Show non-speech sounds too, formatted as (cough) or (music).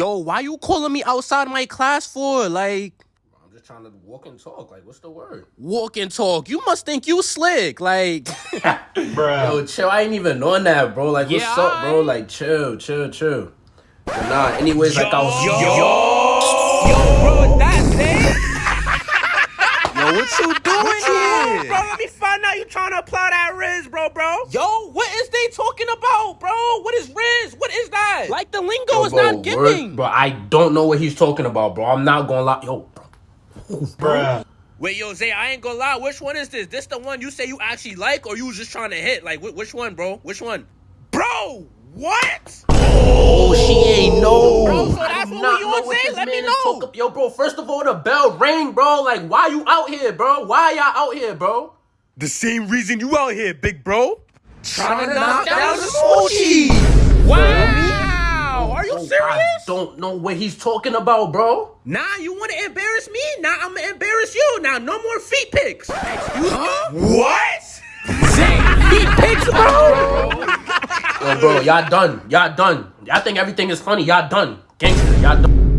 Yo, why you calling me outside my class for? Like, I'm just trying to walk and talk. Like, what's the word? walk and talk. You must think you slick. Like, (laughs) bro, Yo, chill. I ain't even on that, bro. Like, what's Yeah, up, bro? Like, chill, chill, chill. But nah, anyways, like I was. Yo, bro, that's (laughs) it. yo, what you doing Bro, here? let me find out you trying to apply that Rizz, bro, bro. Yo, what is they talking about, bro? What is Rizz? What is that? Like the lingo Yo, is bro, not word- giving. Bro, I don't know what he's talking about, bro. I'm not gonna lie. Yo, bro. Bruh. Wait, yo, Zay, I ain't gonna lie. Which one is this? This the one you say you actually like, or you was just trying to hit? Like, wh- which one, bro? Which one? Bro, what? Oh, she ain't know. Bro, so I that's do what not we on, Zay? Let me know. talking- Yo, bro, first of all, the bell rang, bro. Like, why you out here, bro? Why y'all out here, bro? The same reason you out here, big bro. Trying to knock down the smoochie. Don't know what he's talking about, bro. Nah, you want to embarrass me? Nah, I'm gonna embarrass you. Now, no more feet pics. Excuse me. What? Feet pics, bro. (laughs) Yo, bro, y'all done. Y'all done. Y'all think everything is funny. Y'all done. Gangster, y'all done.